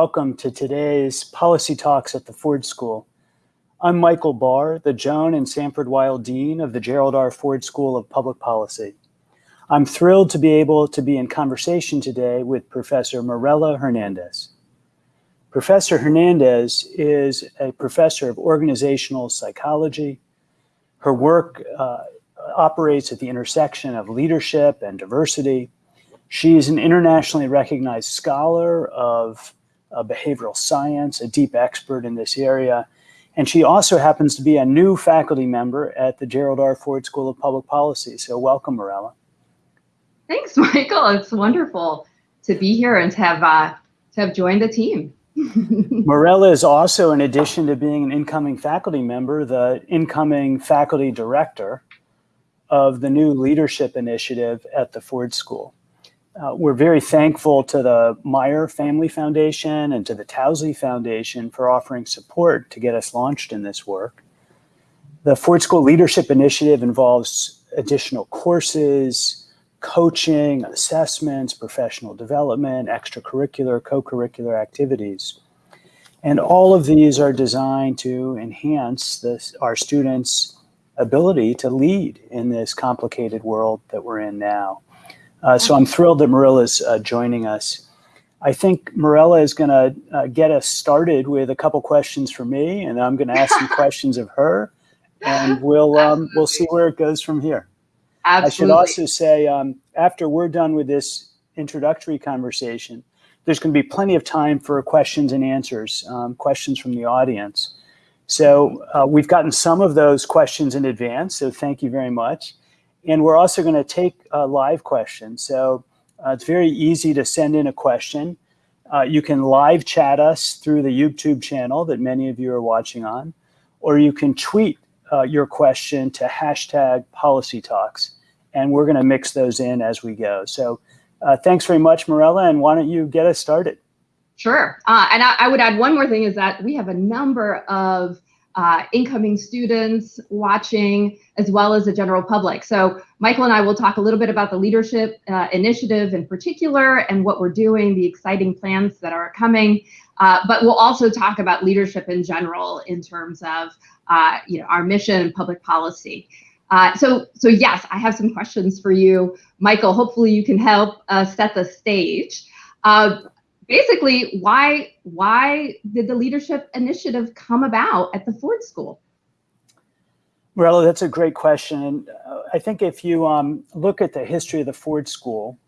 welcome to today's Policy Talks at the Ford School. I'm Michael Barr, the Joan and Sanford Weill Dean of the Gerald R. Ford School of Public Policy. I'm thrilled to be able to be in conversation today with Professor Morela Hernandez. Professor Hernandez is a professor of organizational psychology. Her work uh, operates at the intersection of leadership and diversity, she is an internationally recognized scholar of uh, behavioral science, a deep expert in this area. And she also happens to be a new faculty member at the Gerald R. Ford School of Public Policy. So welcome, Morela. Thanks, Michael. It's wonderful to be here and to have, uh, to have joined the team. Morela is also, in addition to being an incoming faculty member, the incoming faculty director of the new leadership initiative at the Ford School. Uh, we're very thankful to the Meyer Family Foundation and to the Towsley Foundation for offering support to get us launched in this work. The Ford School Leadership Initiative involves additional courses, coaching, assessments, professional development, extracurricular, co-curricular activities. And all of these are designed to enhance this, our students' ability to lead in this complicated world that we're in now. Uh, so I'm thrilled that Morela is uh, joining us. I think Morela is going to uh, get us started with a couple questions for me, and I'm going to ask some questions of her, and we'll um, we'll see where it goes from here. Absolutely. I should also say, um, after we're done with this introductory conversation, there's going to be plenty of time for questions and answers, um, questions from the audience. So uh, we've gotten some of those questions in advance, so thank you very much. And we're also going to take a live questions. So uh, it's very easy to send in a question. Uh, you can live chat us through the YouTube channel that many of you are watching on, or you can tweet uh, your question to hashtag policy talks. And we're going to mix those in as we go. So uh, thanks very much, Morela. And why don't you get us started? Sure. Uh, and I, I would add one more thing is that we have a number of uh, incoming students watching, as well as the general public. So Michael and I will talk a little bit about the leadership uh, initiative in particular and what we're doing, the exciting plans that are coming. Uh, but we'll also talk about leadership in general in terms of uh, you know our mission and public policy. Uh, so, so yes, I have some questions for you, Michael. Hopefully, you can help uh, set the stage basically, why why did the leadership initiative come about at the Ford School? Well, that's a great question. Uh, I think if you um, look at the history of the Ford School,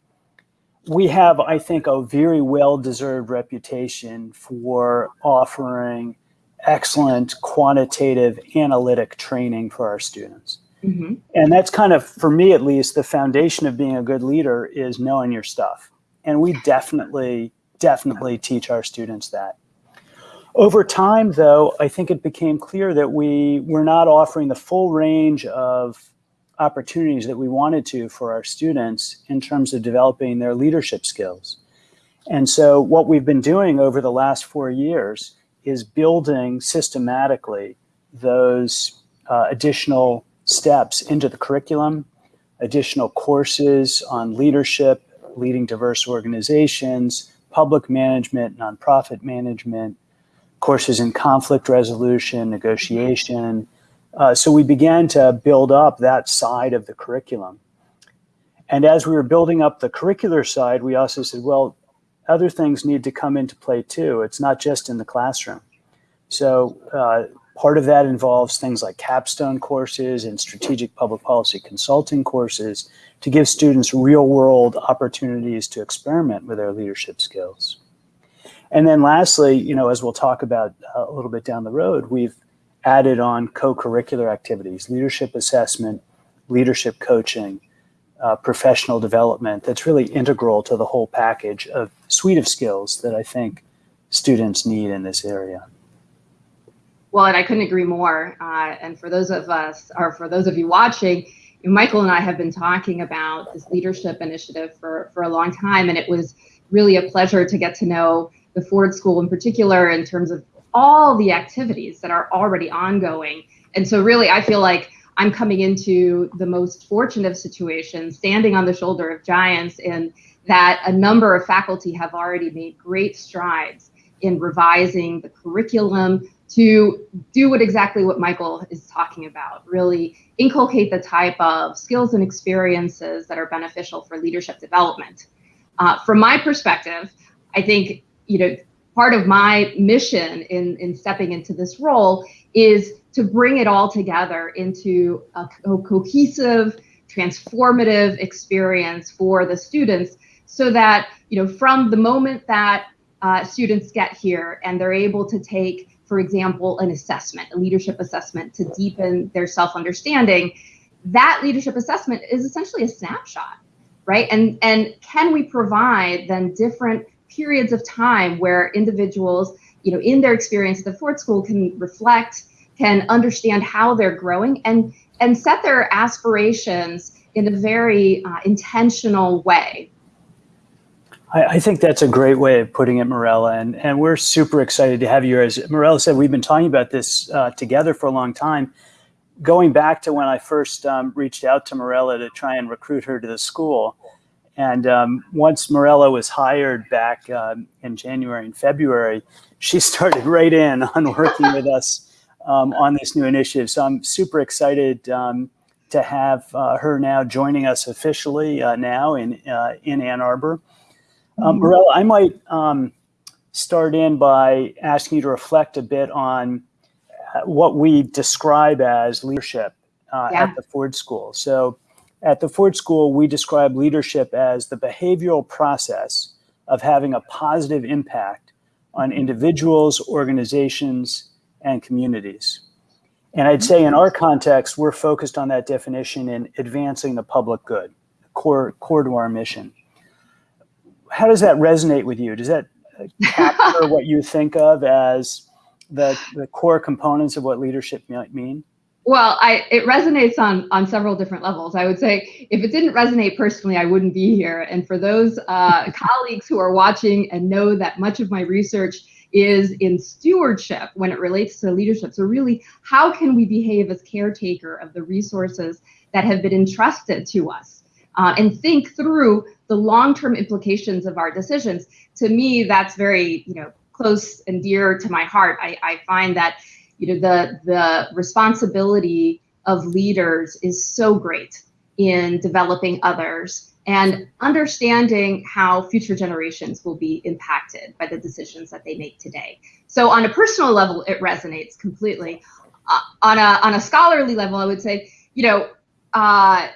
we have, I think, a very well-deserved reputation for offering excellent quantitative analytic training for our students. Mm -hmm. And that's kind of, for me at least, the foundation of being a good leader is knowing your stuff. And we definitely definitely teach our students that. Over time, though, I think it became clear that we were not offering the full range of opportunities that we wanted to for our students in terms of developing their leadership skills. And so what we've been doing over the last four years is building systematically those uh, additional steps into the curriculum, additional courses on leadership, leading diverse organizations, public management, nonprofit management, courses in conflict resolution, negotiation. Uh, so we began to build up that side of the curriculum. And as we were building up the curricular side, we also said, well, other things need to come into play too. It's not just in the classroom. So uh, part of that involves things like capstone courses and strategic public policy consulting courses to give students real world opportunities to experiment with their leadership skills. And then lastly, you know, as we'll talk about uh, a little bit down the road, we've added on co-curricular activities, leadership assessment, leadership coaching, uh, professional development that's really integral to the whole package of suite of skills that I think students need in this area. Well, and I couldn't agree more. Uh, and for those of us, or for those of you watching, Michael and I have been talking about this leadership initiative for, for a long time, and it was really a pleasure to get to know the Ford School in particular in terms of all the activities that are already ongoing. And so really, I feel like I'm coming into the most fortunate of situations, standing on the shoulder of giants, in that a number of faculty have already made great strides in revising the curriculum to do what exactly what Michael is talking about, really inculcate the type of skills and experiences that are beneficial for leadership development. Uh, from my perspective, I think, you know, part of my mission in, in stepping into this role is to bring it all together into a co cohesive, transformative experience for the students so that, you know, from the moment that uh, students get here and they're able to take for example, an assessment, a leadership assessment to deepen their self-understanding, that leadership assessment is essentially a snapshot, right? And, and can we provide then different periods of time where individuals, you know, in their experience at the Ford School can reflect, can understand how they're growing and, and set their aspirations in a very uh, intentional way, I, I, think that's a great way of putting it, Morela, and, and we're super excited to have you. As Morela said, we've been talking about this uh, together for a long time. Going back to when I first um, reached out to Morela to try and recruit her to the school. And um, once Morela was hired back um, in January and February, she started right in on working with us um, on this new initiative. So I'm super excited um, to have uh, her now joining us officially uh, now in, uh, in Ann Arbor. Um. Morela, I might um, start in by asking you to reflect a bit on uh, what we describe as leadership uh, yeah. at the Ford School. So at the Ford School, we describe leadership as the behavioral process of having a positive impact on individuals, organizations, and communities. And I'd say in our context, we're focused on that definition in advancing the public good, core, core to our mission how does that resonate with you? Does that capture what you think of as the, the core components of what leadership might mean? Well, I, it resonates on, on several different levels. I would say if it didn't resonate personally, I wouldn't be here. And for those uh, colleagues who are watching and know that much of my research is in stewardship when it relates to leadership. So really, how can we behave as caretaker of the resources that have been entrusted to us? uh, and think through the long-term implications of our decisions. To me, that's very, you know, close and dear to my heart. I, I find that, you know, the the responsibility of leaders is so great in developing others and understanding how future generations will be impacted by the decisions that they make today. So on a personal level, it resonates completely. Uh, on a on a scholarly level, I would say, you know, uh,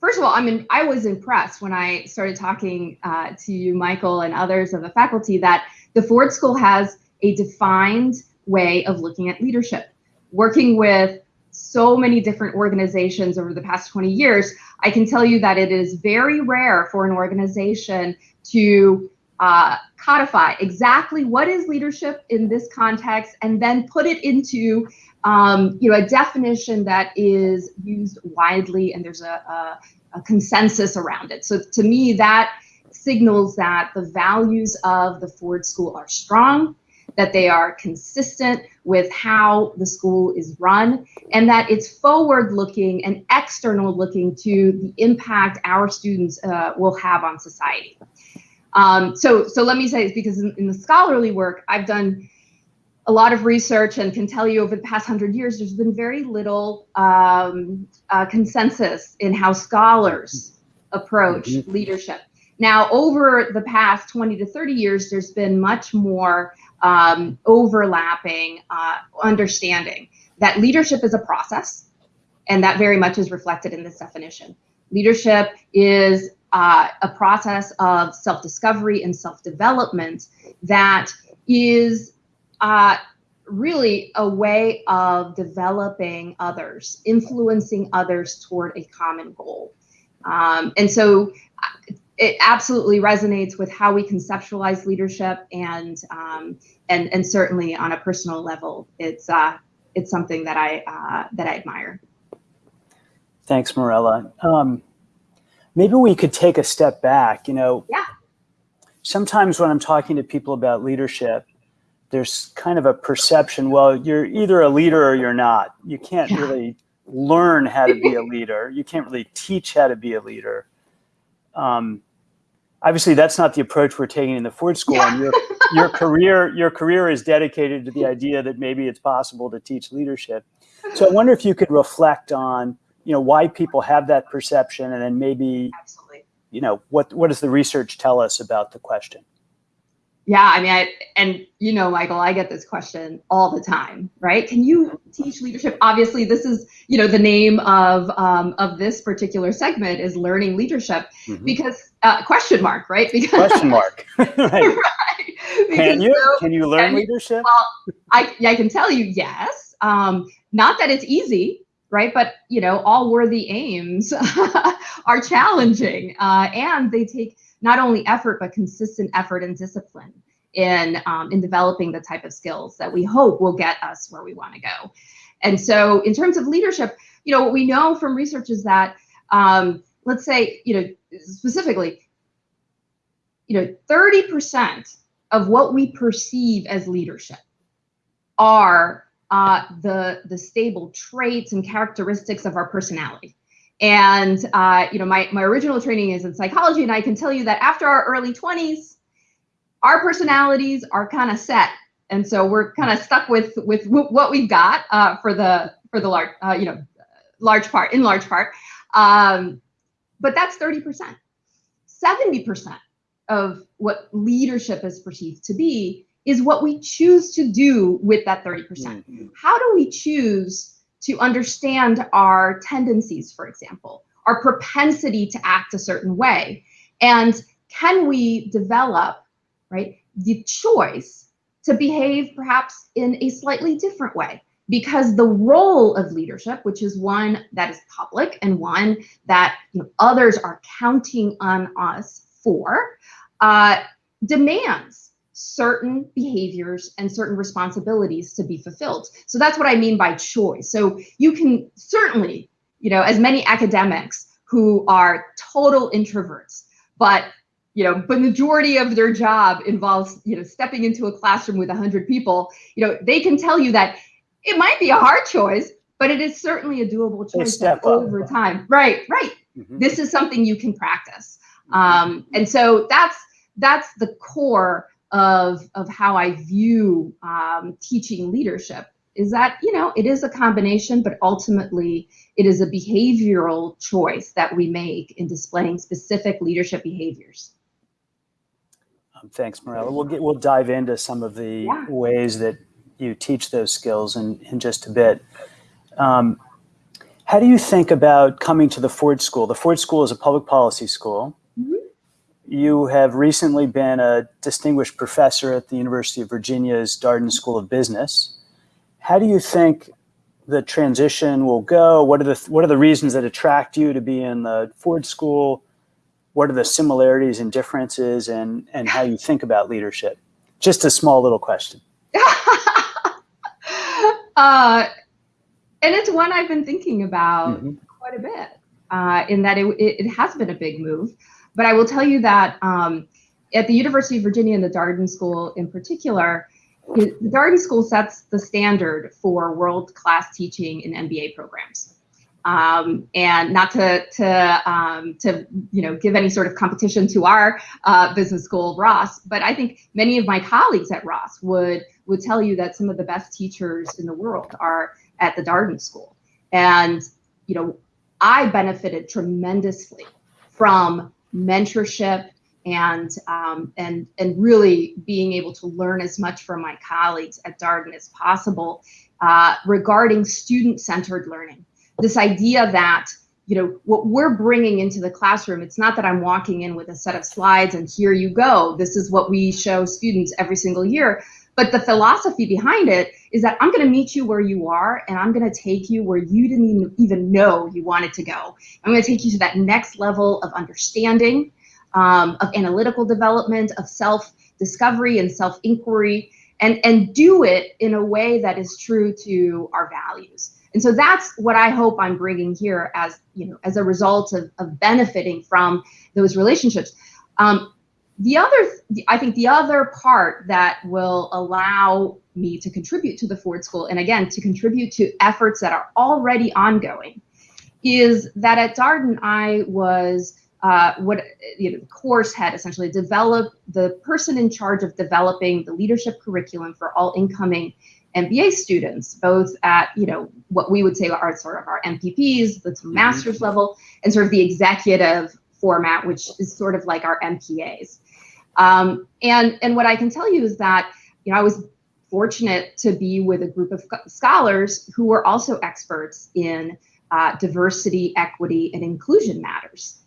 first of all, I mean, I was impressed when I started talking uh, to you, Michael, and others of the faculty that the Ford School has a defined way of looking at leadership. Working with so many different organizations over the past 20 years, I can tell you that it is very rare for an organization to uh, codify exactly what is leadership in this context and then put it into um, you know, a definition that is used widely and there's a, a, a consensus around it. So to me, that signals that the values of the Ford School are strong, that they are consistent with how the school is run, and that it's forward looking and external looking to the impact our students uh, will have on society. Um, so, so let me say this because in, in the scholarly work, I've done a lot of research and can tell you over the past hundred years, there's been very little um, uh, consensus in how scholars approach mm-hmm. leadership. Now, over the past 20 to 30 years, there's been much more um, overlapping uh, understanding that leadership is a process, and that very much is reflected in this definition. Leadership is uh, a process of self discovery and self development that is uh, really a way of developing others, influencing others toward a common goal. Um, and so uh, it absolutely resonates with how we conceptualize leadership and um, and and certainly on a personal level, it's uh, it's something that I uh, that I admire. Thanks, Morela. Um, maybe we could take a step back. You know, yeah. Sometimes when I'm talking to people about leadership, there's kind of a perception, well, you're either a leader or you're not. You can't yeah. really learn how to be a leader. You can't really teach how to be a leader. Um, obviously, that's not the approach we're taking in the Ford School. Yeah. And your, your career, your career is dedicated to the idea that maybe it's possible to teach leadership. So I wonder if you could reflect on, you know, why people have that perception, and then maybe, Absolutely. you know, what what does the research tell us about the question? Yeah, I mean, I, and you know, Michael, I get this question all the time, right? Can you teach leadership? Obviously, this is, you know, the name of um, of this particular segment is learning leadership Mhm. because uh, question mark, right? Because Question mark. right. right. Can you so- can you learn leadership? I, I can tell you yes. Um, not that it's easy, right? But you know, all worthy aims are challenging, uh, and they take not only effort but consistent effort and discipline in um, in developing the type of skills that we hope will get us where we want to go. And so, in terms of leadership, you know, what we know from research is that, um, let's say, you know, specifically, you know, thirty percent of what we perceive as leadership are uh, the the stable traits and characteristics of our personality. And uh, you know, my my original training is in psychology, and I can tell you that after our early twenties, our personalities are kind of set, and so we're kind of stuck with with what we've got uh, for the for the large uh, you know large part in large part. Um, but that's thirty percent. Seventy percent of what leadership is perceived to be is what we choose to do with that 30%. Mhm. How do we choose to understand our tendencies, for example, our propensity to act a certain way? And can we develop, right, the choice to behave perhaps in a slightly different way? Because the role of leadership, which is one that is public and one that you know, others are counting on us for, uh, demands certain behaviors and certain responsibilities to be fulfilled. So that's what I mean by choice. So you can certainly, you know, as many academics who are total introverts, but you know, but majority of their job involves, you know, stepping into a classroom with 100 people, you know, they can tell you that it might be a hard choice, but it is certainly a doable choice that up. over time. Right, right Mhm. this is something you can practice um, and so that's that's the core of of how i view um, teaching leadership is that you know it is a combination but ultimately it is a behavioral choice that we make in displaying specific leadership behaviors Um, Thanks, Morela. We'll get, we'll dive into some of the Yeah. ways that you teach those skills in, in just a bit. Um, how do you think about coming to the Ford School? The Ford School is a public policy school. You have recently been a distinguished professor at the University of Virginia's Darden School of Business. How do you think the transition will go? What are the what are the reasons that attract you to be in the Ford School? What are the similarities and differences, and and how you think about leadership? Just a small little question. uh, and it's one i've been thinking about Mhm. quite a bit uh, in that it, it has been a big move. But I will tell you that um, at the University of Virginia and the Darden School in particular, the Darden School sets the standard for world class teaching in MBA programs. Um, and not to to um, to you know give any sort of competition to our uh, business school Ross, but I think many of my colleagues at Ross would would tell you that some of the best teachers in the world are at the Darden School, and you know I benefited tremendously from mentorship and um, and and really being able to learn as much from my colleagues at Darden as possible uh, regarding student-centered learning. This idea that you know what we're bringing into the classroom. It's not that I'm walking in with a set of slides and here you go. This is what we show students every single year. But the philosophy behind it is that I'm going to meet you where you are and I'm going to take you where you didn't even- know you wanted to go. I'm going to take you to that next level of understanding, um, of analytical development, of self discovery and self inquiry, and, and do it in a way that is true to our values. And so that's what I hope I'm bringing here as, you know, as a result of, of benefiting from those relationships. Um, the other, I think the other part that will allow me to contribute to the Ford School, and again, to contribute to efforts that are already ongoing, is that at Darden, I was uh, what you know, the course had essentially developed the person in charge of developing the leadership curriculum for all incoming MBA students, both at you know what we would say are sort of our MPPs, the mm-hmm. master's level, and sort of the executive format, which is sort of like our MPAs. Um, and and what I can tell you is that you know I was fortunate to be with a group of scholars who were also experts in uh, diversity, equity, and inclusion matters.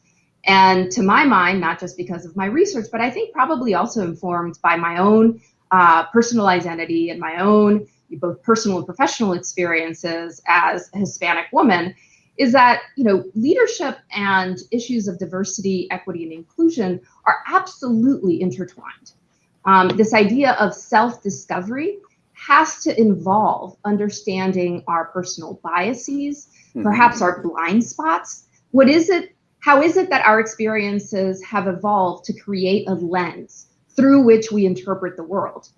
And to my mind, not just because of my research, but I think probably also informed by my own uh, personal identity and my own both personal and professional experiences as a Hispanic woman, is that you know leadership and issues of diversity, equity, and inclusion are absolutely intertwined. Um, this idea of self-discovery has to involve understanding our personal biases, mm-hmm. perhaps our blind spots. What is it how is it that our experiences have evolved to create a lens through which we interpret the world?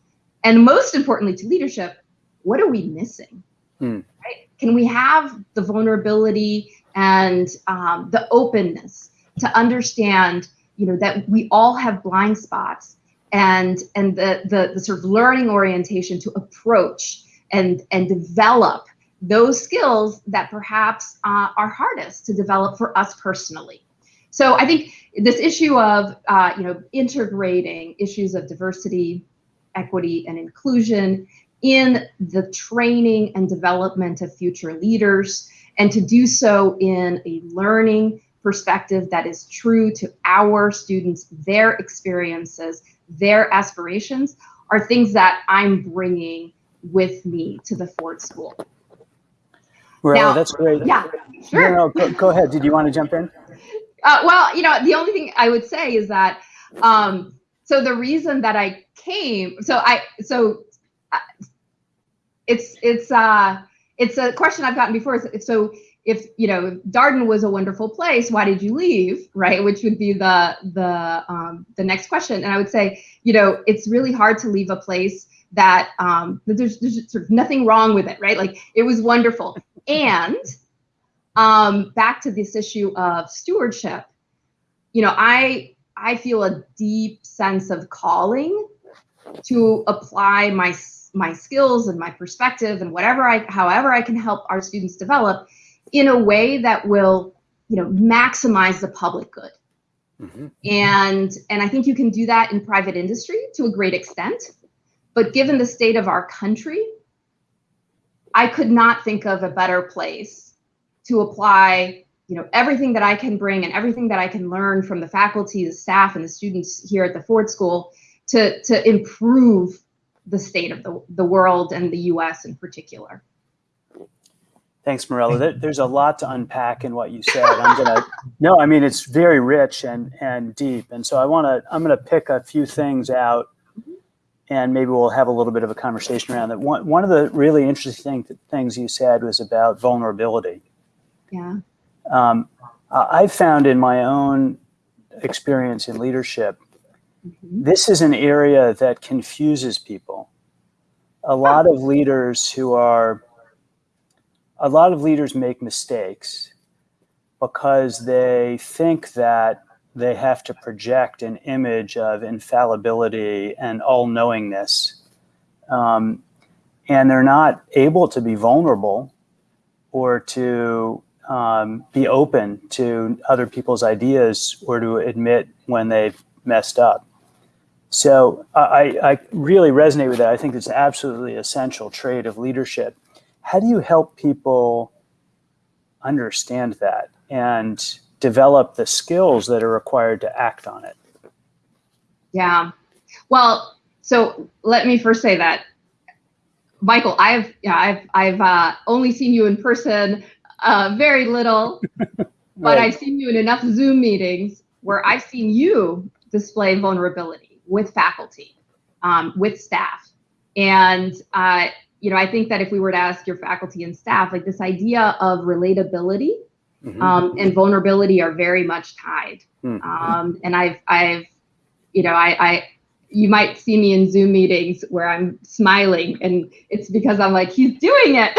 And most importantly to leadership, what are we missing? Hmm. Right? Can we have the vulnerability and um, the openness to understand, you know, that we all have blind spots and and the, the the sort of learning orientation to approach and and develop those skills that perhaps uh, are hardest to develop for us personally. So I think this issue of uh, you know integrating issues of diversity, equity, and inclusion in the training and development of future leaders, and to do so in a learning perspective that is true to our students, their experiences, their aspirations, are things that I'm bringing with me to the Ford School. Well, that's great. Yeah, sure. No, no, go, go, ahead. Did you want to jump in? Uh, well, you know, the only thing I would say is that, um, so the reason that I came, so I, so uh, it's, it's, uh, it's a question I've gotten before. So if, you know, Darden was a wonderful place, why did you leave? Right. Which would be the, the, um, the next question. And I would say, you know, it's really hard to leave a place that, um, that there's, there's sort of nothing wrong with it. Right. Like it was wonderful and um, back to this issue of stewardship, you know, I I feel a deep sense of calling to apply my my skills and my perspective and whatever I however I can help our students develop in a way that will you know maximize the public good. Mm-hmm. And and I think you can do that in private industry to a great extent. But given the state of our country, I could not think of a better place to apply you know everything that I can bring and everything that I can learn from the faculty, the staff, and the students here at the Ford School to to improve the state of the, the world and the U.S. in particular. Thanks, Morela. There's a lot to unpack in what you said. I'm gonna no, I mean it's very rich and and deep, and so I want to I'm gonna pick a few things out and maybe we'll have a little bit of a conversation around that. One, one of the really interesting things you said was about vulnerability. Yeah. Um, I've found in my own experience in leadership. This is an area that confuses people. A lot of leaders who are, a lot of leaders make mistakes because they think that they have to project an image of infallibility and all knowingness. Um, and they're not able to be vulnerable or to um, be open to other people's ideas or to admit when they've messed up. So I, I really resonate with that. I think it's absolutely essential trait of leadership. How do you help people understand that and develop the skills that are required to act on it? Yeah. Well, so let me first say that Michael, I've yeah, I've I've uh, only seen you in person uh, very little, right. but I've seen you in enough Zoom meetings where I've seen you display vulnerability with faculty, um, with staff, and uh, you know I think that if we were to ask your faculty and staff, like this idea of relatability mm-hmm. um, and vulnerability are very much tied. Mm-hmm. Um, and I've, I've, you know, I, I, you might see me in Zoom meetings where I'm smiling, and it's because I'm like, he's doing it.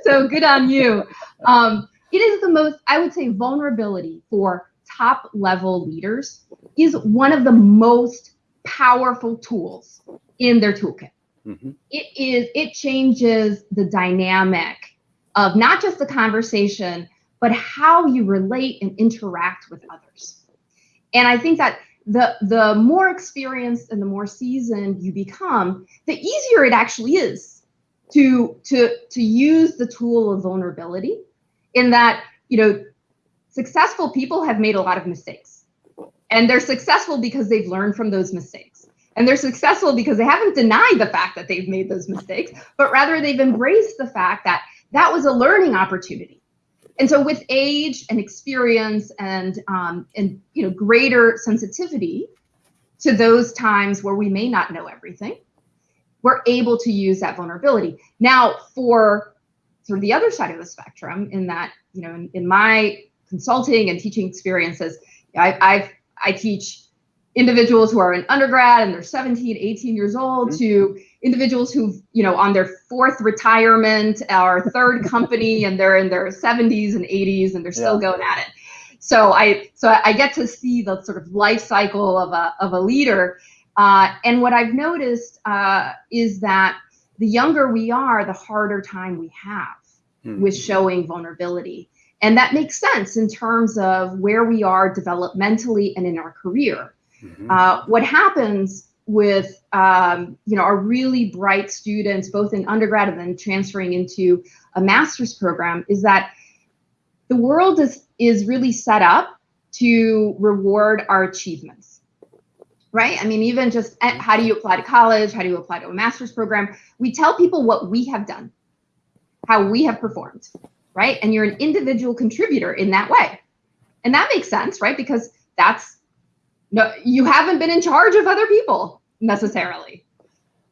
so good on you. Um, it is the most, I would say, vulnerability for top level leaders is one of the most powerful tools in their toolkit. Mm-hmm. It is, it changes the dynamic of not just the conversation, but how you relate and interact with others. And I think that the the more experienced and the more seasoned you become, the easier it actually is to to to use the tool of vulnerability in that, you know, successful people have made a lot of mistakes. And they're successful because they've learned from those mistakes. And they're successful because they haven't denied the fact that they've made those mistakes, but rather they've embraced the fact that that was a learning opportunity. And so with age and experience and um, and you know greater sensitivity to those times where we may not know everything, we're able to use that vulnerability. Now for sort of the other side of the spectrum, in that you know in, in my consulting and teaching experiences, I, I've I teach individuals who are in undergrad and they're 17, 18 years old mm-hmm. to individuals who've, you know, on their fourth retirement or third company and they're in their 70s and 80s and they're still yeah. going at it. So I so I get to see the sort of life cycle of a of a leader. Uh, and what I've noticed uh, is that the younger we are, the harder time we have mm-hmm. with showing vulnerability. And that makes sense in terms of where we are developmentally and in our career. Mm-hmm. Uh, what happens with um, you know our really bright students, both in undergrad and then transferring into a master's program, is that the world is is really set up to reward our achievements right? I mean, even just eh, how do you apply to college? How do you apply to a master's program? We tell people what we have done, how we have performed, right? And you're an individual contributor in that way. And that makes sense, right? Because that's no, you haven't been in charge of other people necessarily.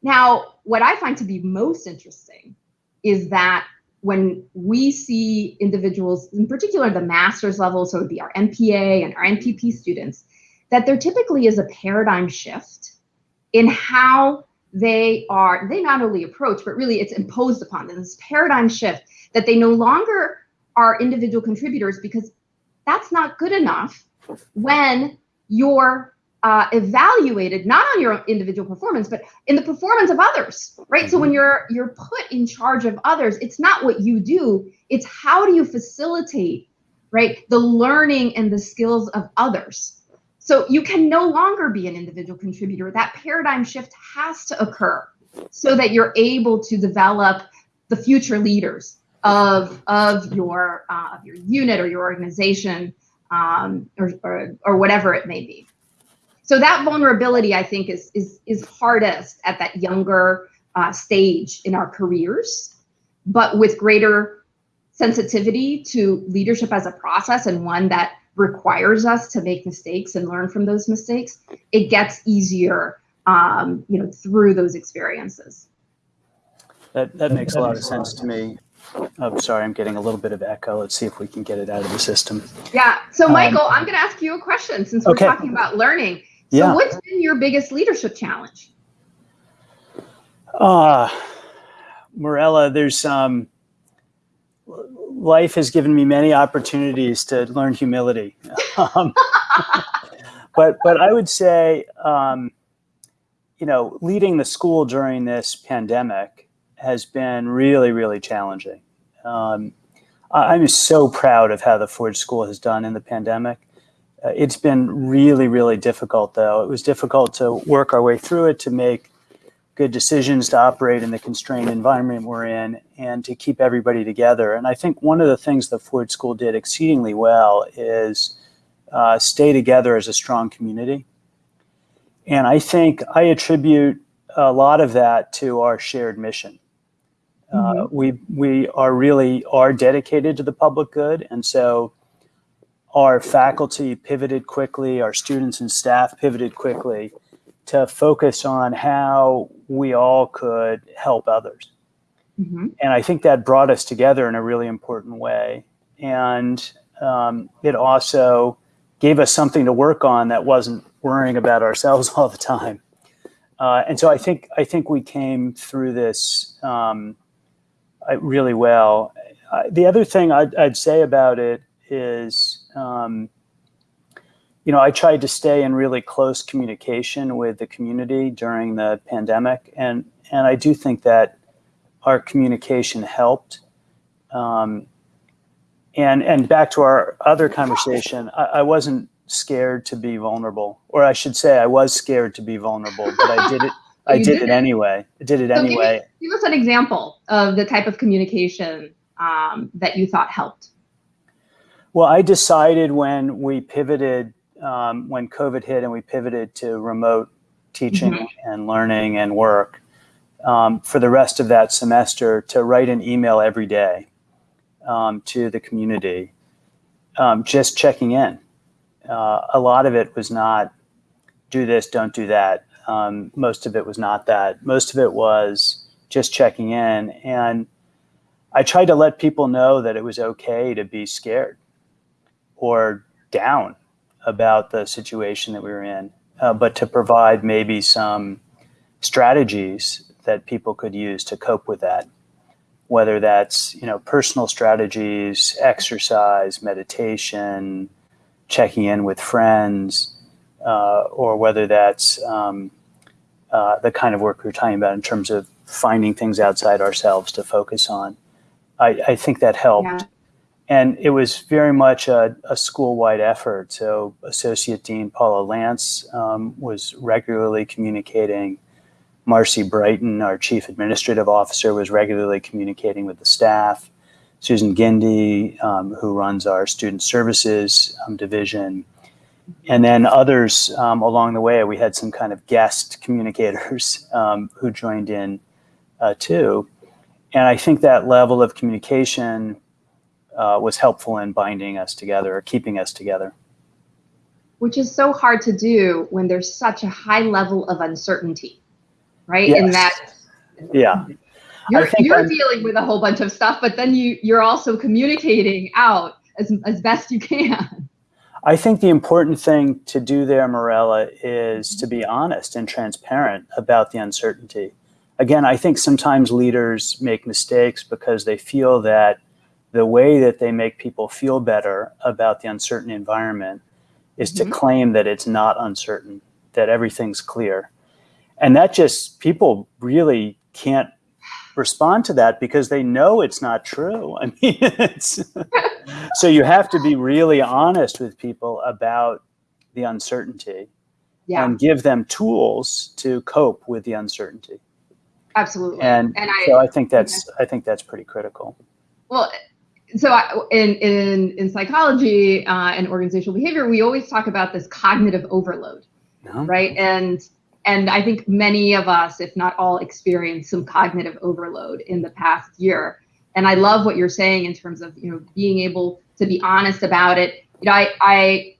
Now, what I find to be most interesting is that when we see individuals, in particular the master's level, so it would be our MPA and our MPP students, that there typically is a paradigm shift in how they are, they not only approach, but really it's imposed upon them, this paradigm shift that they no longer are individual contributors because that's not good enough when you're uh, evaluated not on your individual performance, but in the performance of others, right? So when mm-hmm. you're you're put in charge of others, it's not what you do; it's how do you facilitate, right, the learning and the skills of others. So you can no longer be an individual contributor. That paradigm shift has to occur so that you're able to develop the future leaders of of your uh, of your unit or your organization um, or, or, or whatever it may be. So that vulnerability, I think, is is is hardest at that younger uh, stage in our careers, but with greater sensitivity to leadership as a process and one that requires us to make mistakes and learn from those mistakes, it gets easier, um, you know, through those experiences. That that makes a lot of sense to me. Oh, sorry, I'm getting a little bit of echo. Let's see if we can get it out of the system. Yeah. So, um, Michael, um, I'm going to ask you a question since we're okay. talking about learning. So, yeah. what's been your biggest leadership challenge? Uh, Morela, there's um, life has given me many opportunities to learn humility. Um, but but I would say, um, you know, leading the school during this pandemic has been really, really challenging. Um, I'm so proud of how the Ford School has done in the pandemic. Uh, it's been really, really difficult, though. It was difficult to work our way through it, to make good decisions, to operate in the constrained environment we're in, and to keep everybody together. And I think one of the things the Ford School did exceedingly well is uh, stay together as a strong community. And I think I attribute a lot of that to our shared mission. Uh, mm-hmm. we we are really are dedicated to the public good, and so our faculty pivoted quickly, our students and staff pivoted quickly to focus on how we all could help others. Mm-hmm. And I think that brought us together in a really important way. And um, it also gave us something to work on that wasn't worrying about ourselves all the time. Uh, and so I think I think we came through this um, really well. Uh, the other thing I'd, I'd, say about it is, um, you know, I tried to stay in really close communication with the community during the pandemic, and and I do think that our communication helped. Um, and and back to our other conversation, I, I, wasn't scared to be vulnerable, or I should say, I was scared to be vulnerable, but I did it. I did, did, it anyway. I did it so anyway. Give, give, us an example of the type of communication um, that you thought helped. Well, I decided when we pivoted, um, when COVID hit, and we pivoted to remote teaching mm -hmm. and learning and work um, for the rest of that semester to write an email every day um, to the community, um, just checking in. Uh, a lot of it was not do this, don't do that. Um, most of it was not that. Most of it was just checking in. And I tried to let people know that it was okay to be scared or down about the situation that we were in, uh, but to provide maybe some strategies that people could use to cope with that whether that's you know personal strategies, exercise, meditation, checking in with friends, uh, or whether that's um, uh, the kind of work we are talking about in terms of finding things outside ourselves to focus on. I, I think that helped. Yeah. And it was very much a, a school-wide effort. So Associate Dean Paula Lantz um, was regularly communicating Marcy Brighton, our chief administrative officer, was regularly communicating with the staff. Susan Gindi, um, who runs our student services um, division. And then others um, along the way, we had some kind of guest communicators um, who joined in uh, too. And I think that level of communication uh, was helpful in binding us together or keeping us together. Which is so hard to do when there's such a high level of uncertainty right? Yes. And that yeah. You're, you're dealing with a whole bunch of stuff, but then you you're also communicating out as as best you can. I think the important thing to do there, Morela, is to be honest and transparent about the uncertainty. Again, I think sometimes leaders make mistakes because they feel that the way that they make people feel better about the uncertain environment is mm -hmm. to mm-hmm. claim that it's not uncertain, that everything's clear. And that just, people really can't respond to that because they know it's not true. I mean, it's, so you have to be really honest with people about the uncertainty yeah. and give them tools to cope with the uncertainty. Absolutely. And, and I, so I think that's, I think that's pretty critical. Well, so I, in, in, in psychology uh, and organizational behavior, we always talk about this cognitive overload, no. right? And and I think many of us, if not all, experienced some cognitive overload in the past year. And I love what you're saying in terms of you know being able to be honest about it. You know, I, I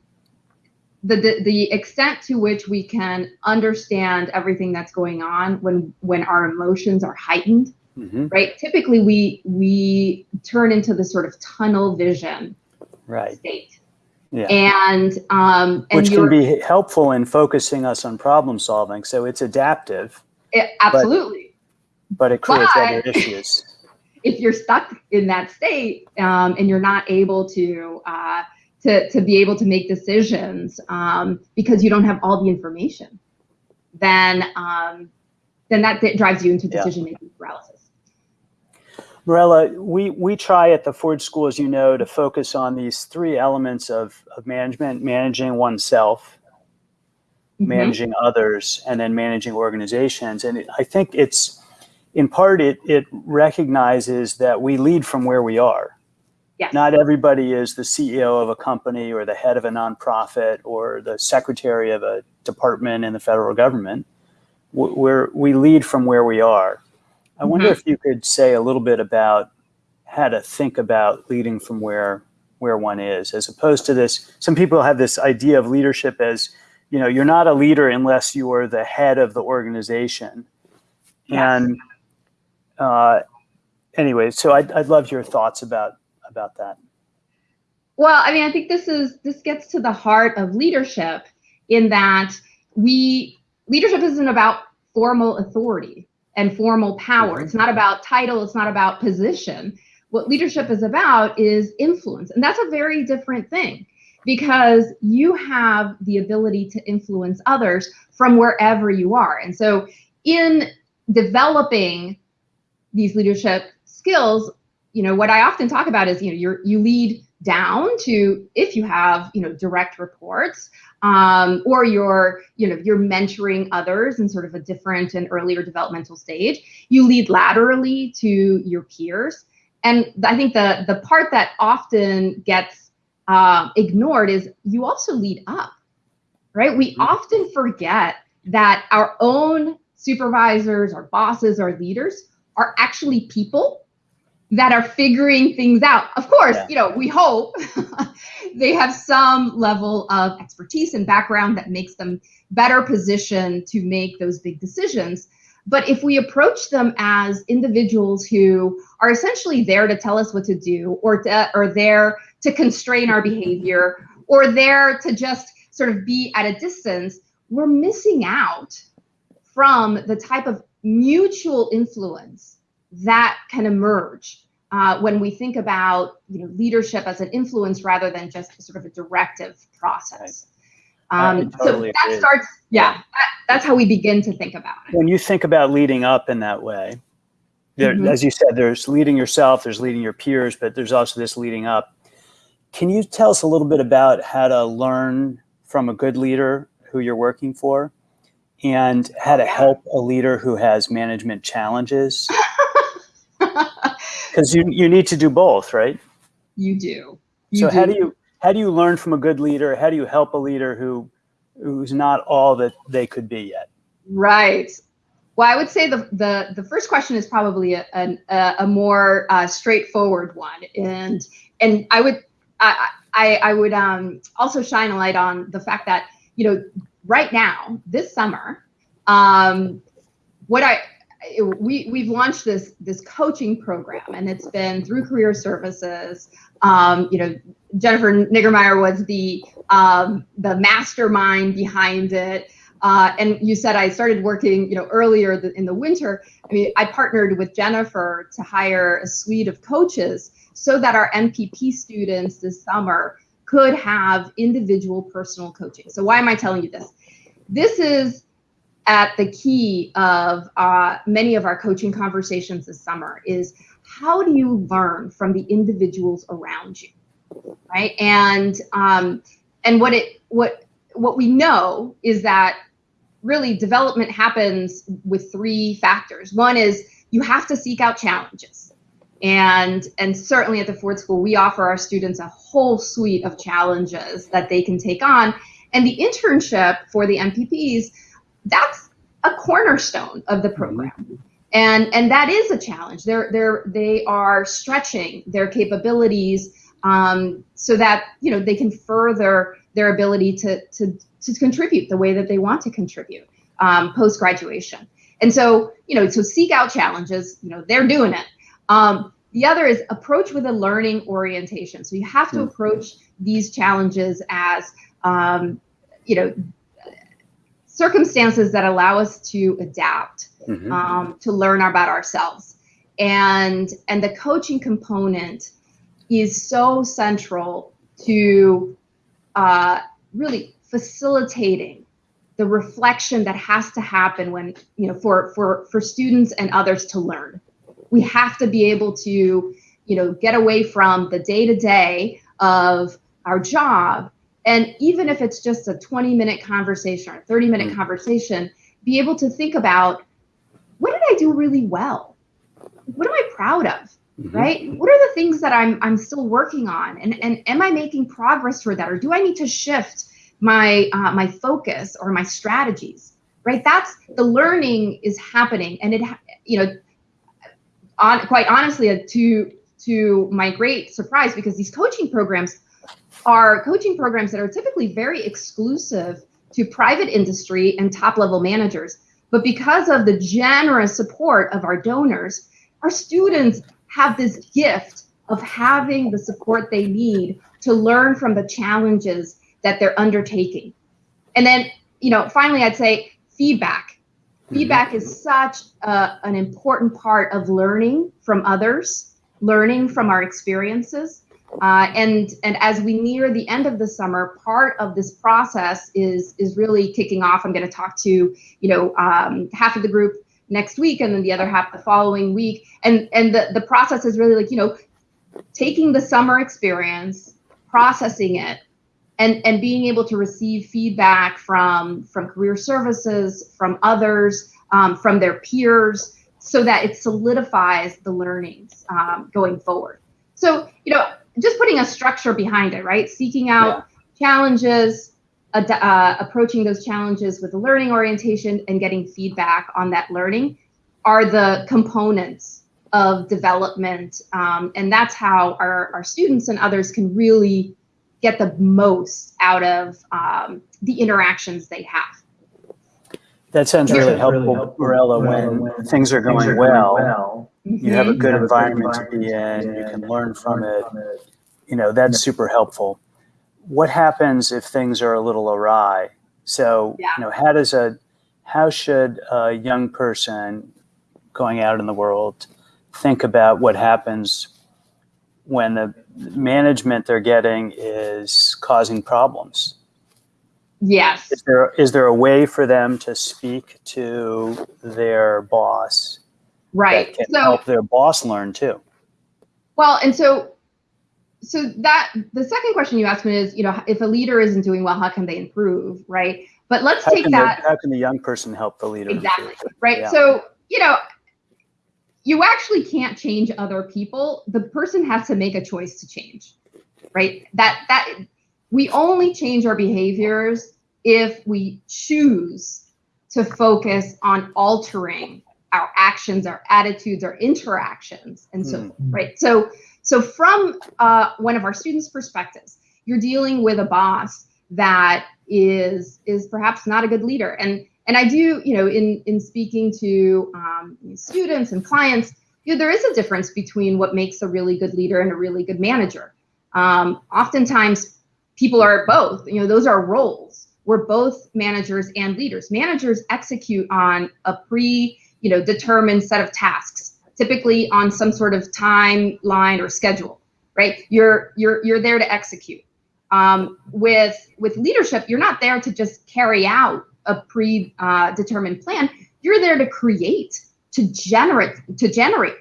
the, the the extent to which we can understand everything that's going on when when our emotions are heightened, mm-hmm. right? Typically, we we turn into the sort of tunnel vision right. state yeah. And, um, and which can be helpful in focusing us on problem solving. So it's adaptive. It, absolutely. But, but, it creates but other issues. If you're stuck in that state um, and you're not able to, uh, to, to be able to make decisions um, because you don't have all the information, then, um, then that drives you into decision-making yeah. paralysis. Morela, we, we try at the Ford School, as you know, to focus on these three elements of, of management, managing oneself, mm -hmm. managing others, and then managing organizations. And it, I think it's, in part, it, it recognizes that we lead from where we are. Yes. Not everybody is the CEO of a company or the head of a nonprofit or the secretary of a department in the federal government. We're, we lead from where we are. I wonder mm -hmm. if you could say a little bit about how to think about leading from where where one is, as opposed to this. Some people have this idea of leadership as, you know, you're not a leader unless you are the head of the organization. Yes. And uh, anyway, so I'd, I'd love your thoughts about about that. Well, I mean, I think this is this gets to the heart of leadership in that we leadership isn't about formal authority and formal power. Mm-hmm. It's not about title, it's not about position. What leadership is about is influence. And that's a very different thing because you have the ability to influence others from wherever you are. And so in developing these leadership skills, you know, what I often talk about is, you know, you're, you lead down to if you have, you know, direct reports, um, or you're, you know, you're mentoring others in sort of a different and earlier developmental stage. You lead laterally to your peers. And I think the, the part that often gets uh, ignored is you also lead up, right? We mm-hmm. often forget that our own supervisors, our bosses, our leaders are actually people that are figuring things out. Of course, yeah. you know, we hope they have some level of expertise and background that makes them better positioned to make those big decisions. But if we approach them as individuals who are essentially there to tell us what to do or to, or there to constrain our behavior or there to just sort of be at a distance, we're missing out from the type of mutual influence that can emerge uh, when we think about you know leadership as an influence rather than just sort of a directive process. Um, totally so that agree. starts, yeah, that, that's how we begin to think about it. When you think about leading up in that way, there, mm -hmm. as you said, there's leading yourself, there's leading your peers, but there's also this leading up. Can you tell us a little bit about how to learn from a good leader who you're working for and how to help a leader who has management challenges? Because you, you need to do both, right? You do. You so do. how do you how do you learn from a good leader? How do you help a leader who who's not all that they could be yet? Right. Well, I would say the the, the first question is probably a, a, a more uh, straightforward one, and and I would I, I, I would um, also shine a light on the fact that you know right now this summer, um, what I we we've launched this this coaching program and it's been through career services. Um, you know jennifer Niggemeyer was the um, the mastermind behind it. Uh, and you said i started working you know earlier in the winter. I mean i partnered with jennifer to hire a suite of coaches so that our mpp students this summer could have individual personal coaching. So why am i telling you this? This is at the key of uh, many of our coaching conversations this summer is how do you learn from the individuals around you, right? And um, and what it what what we know is that really development happens with three factors. One is you have to seek out challenges. And, and certainly at the Ford School, we offer our students a whole suite of challenges that they can take on. And the internship for the MPPs that's a cornerstone of the program. And, and that is a challenge. They're, they're, they are stretching their capabilities um, so that you know they can further their ability to, to, to contribute the way that they want to contribute um, post graduation. And so you know, so seek out challenges. You know, they're doing it. Um, the other is approach with a learning orientation. So you have to hmm. approach these challenges as um, you know circumstances that allow us to adapt, mm-hmm. um, to learn about ourselves. And, and the coaching component is so central to uh, really facilitating the reflection that has to happen when, you know, for, for, for students and others to learn. We have to be able to, you know, get away from the day to day of our job and even if it's just a 20 minute conversation or 30 minute mm-hmm. conversation, be able to think about what did I do really well? What am I proud of? Mm-hmm. Right? What are the things that I'm I'm still working on? And and am I making progress toward that? Or do I need to shift my uh, my focus or my strategies? Right? That's the learning is happening, and it you know, on quite honestly, uh, to to my great surprise, because these coaching programs are coaching programs that are typically very exclusive to private industry and top level managers. But because of the generous support of our donors, our students have this gift of having the support they need to learn from the challenges that they're undertaking. And then, you know, finally, I'd say feedback. Mm-hmm. Feedback is such a, an important part of learning from others, learning from our experiences. Uh, and and as we near the end of the summer, part of this process is is really kicking off. I'm going to talk to you know um, half of the group next week, and then the other half the following week. And and the the process is really like you know taking the summer experience, processing it, and and being able to receive feedback from from career services, from others, um, from their peers, so that it solidifies the learnings um, going forward. So you know just putting a structure behind it, right? Seeking out yeah. challenges, ad- uh, approaching those challenges with a learning orientation, and getting feedback on that learning are the components of development. Um, and that's how our, our students and others can really get the most out of um, the interactions they have. That sounds really helpful, really helpful Morela, when, when things are going, things are well. Going well you have a good have environment, a environment to be in, you can learn from it. You know, that's super helpful. What happens if things are a little awry? So, yeah. you know, how does a how should a young person going out in the world think about what happens when the management they're getting is causing problems? Yes. Is there is there a way for them to speak to their boss right. that can so, help their boss learn too. Well and so so that the second question you asked me is you know if a leader isn't doing well how can they improve right? But let's how take that the, how can the young person help the leader exactly improve? right? Yeah. so you know you actually can't change other people. The person has to make a choice to change right? That that we only change our behaviors if we choose to focus on altering our actions, our attitudes, our interactions, and so mm. right. So so from uh, one of our students' perspectives, you're dealing with a boss that is is perhaps not a good leader, and and I do you know in in speaking to um, students and clients, you know, there is a difference between what makes a really good leader and a really good manager. Um, oftentimes, people are both. You know, those are roles. We're both managers and leaders. Managers execute on a pre you know, determined set of tasks, typically on some sort of timeline or schedule, right? You're you're you're there to execute. Um, with with leadership, you're not there to just carry out a pre-determined uh, plan. You're there to create, to generate, to generate.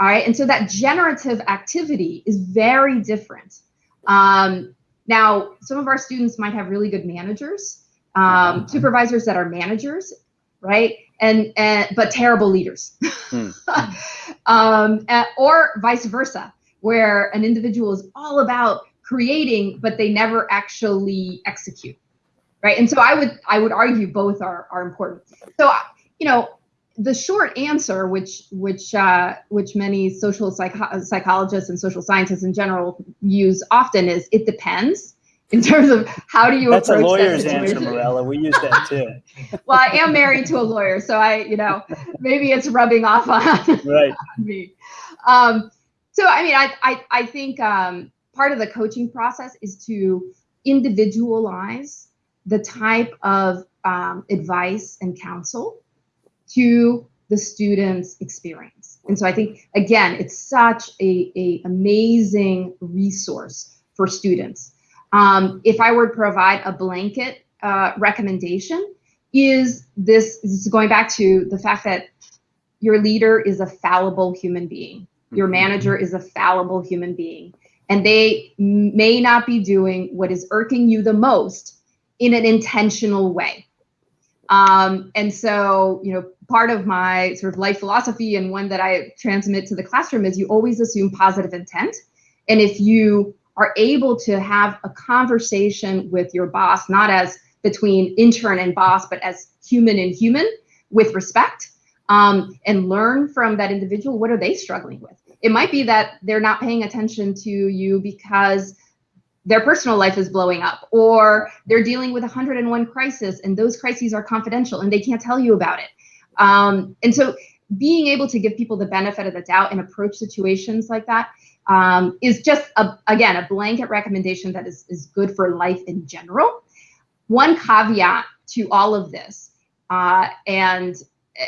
All right, and so that generative activity is very different. Um, now, some of our students might have really good managers, um, mm-hmm. supervisors that are managers, right? And, and but terrible leaders, hmm. um, or vice versa, where an individual is all about creating, but they never actually execute, right? And so I would I would argue both are are important. So you know the short answer, which which uh, which many social psych- psychologists and social scientists in general use often is it depends in terms of how do you That's approach a lawyer's that answer, Morela. We use that too. well, I am married to a lawyer, so I, you know, maybe it's rubbing off on, right. on me. Um, so, I mean, I, I, I think um, part of the coaching process is to individualize the type of um, advice and counsel to the student's experience. And so I think, again, it's such a, a amazing resource for students um, if I were to provide a blanket uh, recommendation, is this, this is going back to the fact that your leader is a fallible human being. Your mm-hmm. manager is a fallible human being. And they may not be doing what is irking you the most in an intentional way. Um, and so, you know, part of my sort of life philosophy and one that I transmit to the classroom is you always assume positive intent. And if you are able to have a conversation with your boss, not as between intern and boss, but as human and human with respect, um, and learn from that individual what are they struggling with. It might be that they're not paying attention to you because their personal life is blowing up, or they're dealing with 101 crisis, and those crises are confidential and they can't tell you about it. Um, and so, being able to give people the benefit of the doubt and approach situations like that um, is just a, again a blanket recommendation that is, is good for life in general. One caveat to all of this, uh, and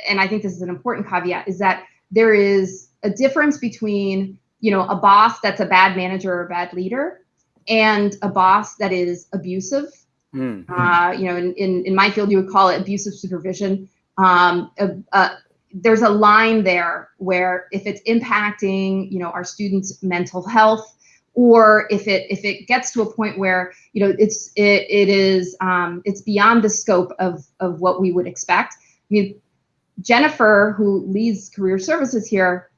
and I think this is an important caveat, is that there is a difference between you know a boss that's a bad manager or a bad leader and a boss that is abusive. Mm-hmm. Uh, you know, in, in, in my field, you would call it abusive supervision. Um, there's a line there where if it's impacting, you know, our students' mental health, or if it if it gets to a point where you know it's it, it is um, it's beyond the scope of of what we would expect. I mean, Jennifer, who leads career services here,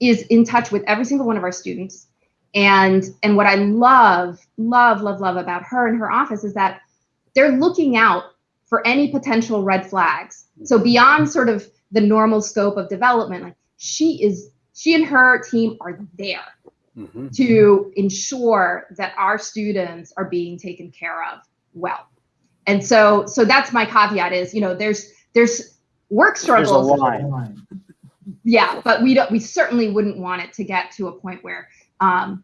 is in touch with every single one of our students. And and what I love, love, love, love about her and her office is that they're looking out for any potential red flags. So beyond sort of the normal scope of development, like she is, she and her team are there mm-hmm. to ensure that our students are being taken care of well. And so, so that's my caveat is, you know, there's there's work struggles. There's a line. Yeah, but we don't. We certainly wouldn't want it to get to a point where um,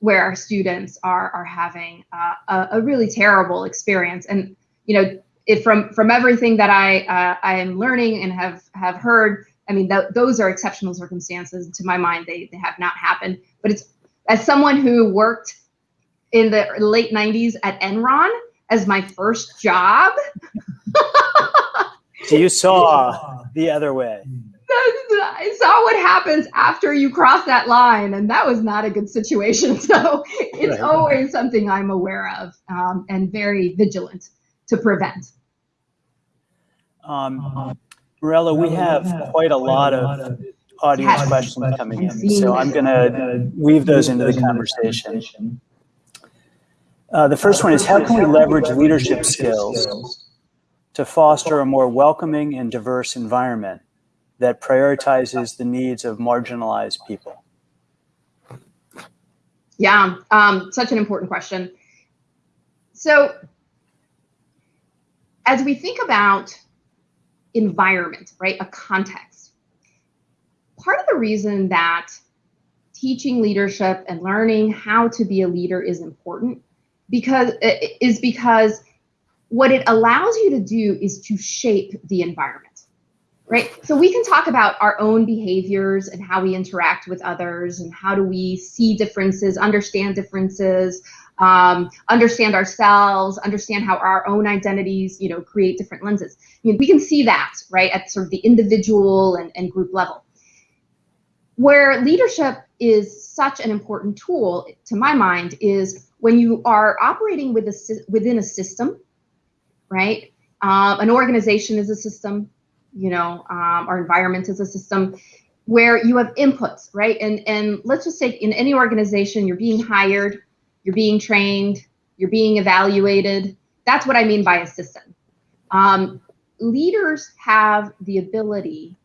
where our students are are having uh, a, a, really terrible experience. And you know, if from from everything that I uh, I am learning and have have heard, I mean, th- those are exceptional circumstances. To my mind, they they have not happened. But it's as someone who worked in the late '90s at Enron as my first job. so you saw the other way. I saw what happens after you cross that line, and that was not a good situation. So it's right. always something I'm aware of um, and very vigilant to prevent. Um, Morela, we have quite a lot of audience yes. questions coming in, so I'm going to weave those into the conversation. Uh, the first one is, how can we leverage leadership skills to foster a more welcoming and diverse environment that prioritizes the needs of marginalized people? Yeah, um, such an important question. So, as we think about environment, right, a context, part of the reason that teaching leadership and learning how to be a leader is important because is because what it allows you to do is to shape the environment right? So we can talk about our own behaviors and how we interact with others and how do we see differences, understand differences, um, understand ourselves, understand how our own identities, you know, create different lenses. I mean, we can see that, right, at sort of the individual and, and group level. Where leadership is such an important tool, to my mind, is when you are operating with a, within a system, right? Um, an organization is a system, you know, um, our environment is a system where you have inputs, right? And and let's just say in any organization, you're being hired, you're being trained, you're being evaluated. That's what I mean by a system. Um, leaders have the ability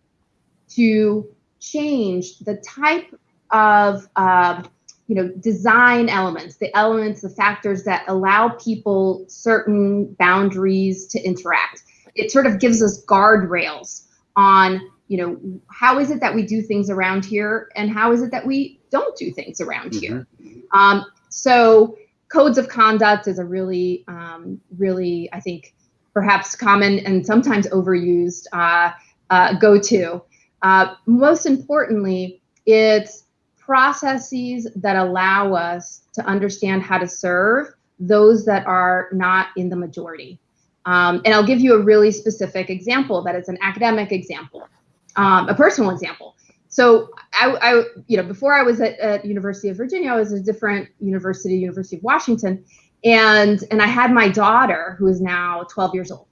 to change the type of uh, you know design elements the elements the factors that allow people certain boundaries to interact it sort of gives us guardrails on you know how is it that we do things around here and how is it that we don't do things around mm-hmm. here um, so codes of conduct is a really um, really i think perhaps common and sometimes overused uh, uh, go-to uh, most importantly it's processes that allow us to understand how to serve those that are not in the majority um, and I'll give you a really specific example that is an academic example, um, a personal example. So I, I, you know, before I was at, at University of Virginia, I was at a different university, University of Washington, and and I had my daughter who is now 12 years old,